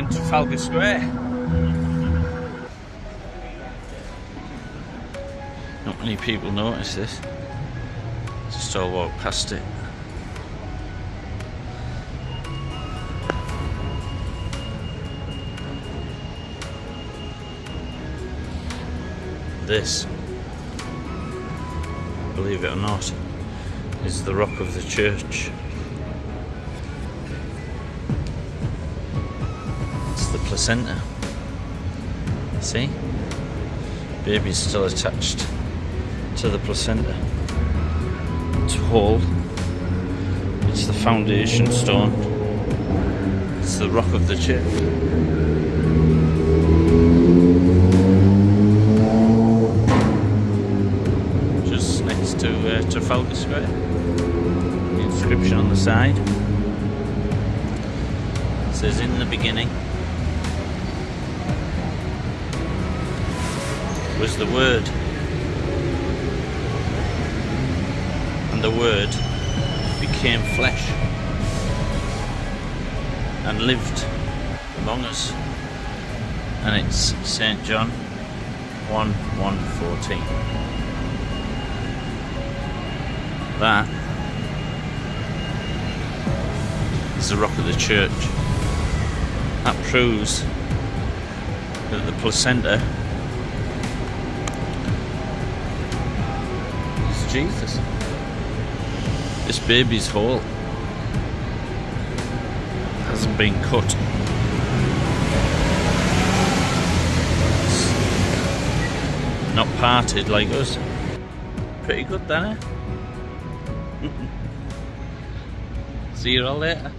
in Trafalgar Square. Not many people notice this. Just all walk past it. This, believe it or not, is the rock of the church. Placenta. See? Baby's still attached to the placenta. It's whole. It's the foundation stone. It's the rock of the church. Just next to uh, Trafalgar Square. The inscription on the side says in the beginning was the word. And the word became flesh and lived among us. And it's St John 1 1 14 that is the rock of the church. That proves that the placenta Jesus. This baby's hole hasn't been cut. It's not parted like us. Pretty good there. Eh? See you all later.